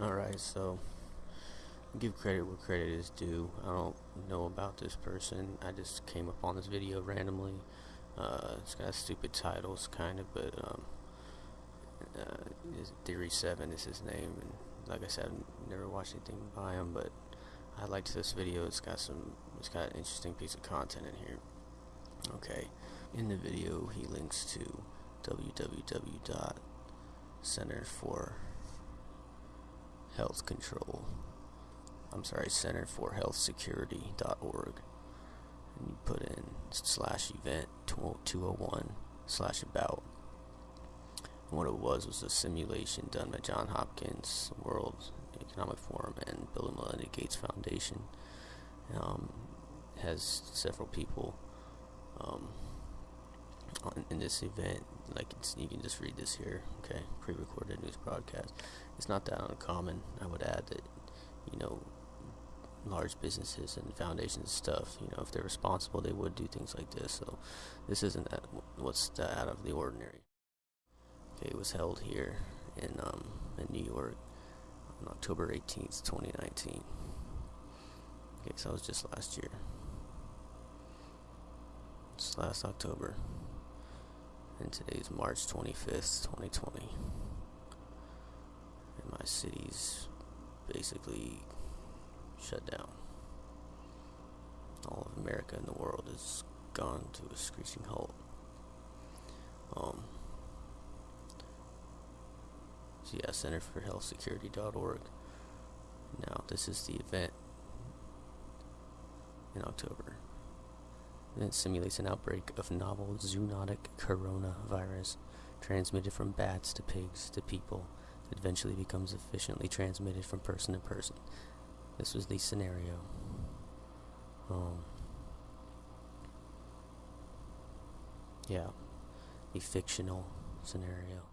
Alright, so give credit where credit is due. I don't know about this person. I just came up on this video randomly. Uh, it's got stupid titles, kind of, but um, uh, Theory Seven is his name, and like I said, I've never watched anything by him, but I liked this video. It's got some, it's got an interesting piece of content in here. Okay, in the video, he links to www.center for health control. I'm sorry center for health security.org and you put in slash event 201 slash about. And what it was was a simulation done by John Hopkins World Economic Forum and Bill and Melinda Gates Foundation. Um, has several people um, in this event. Like you can just read this here okay? Pre-recorded news broadcast it's not that uncommon I would add that you know large businesses and foundations stuff you know if they're responsible they would do things like this. So this isn't that what's that out of the ordinary. Okay it was held here in um in New York on October 18th 2019 okay so it was just last year. It's last October. And today's March 25th 2020 city's basically shut down. All of America and the world is gone to a screeching halt. Um so yeah center for health security.org now this is the event in October. It simulates an outbreak of novel zoonotic coronavirus transmitted from bats to pigs to people eventually becomes efficiently transmitted from person to person. This was the scenario. Um, yeah, the fictional scenario.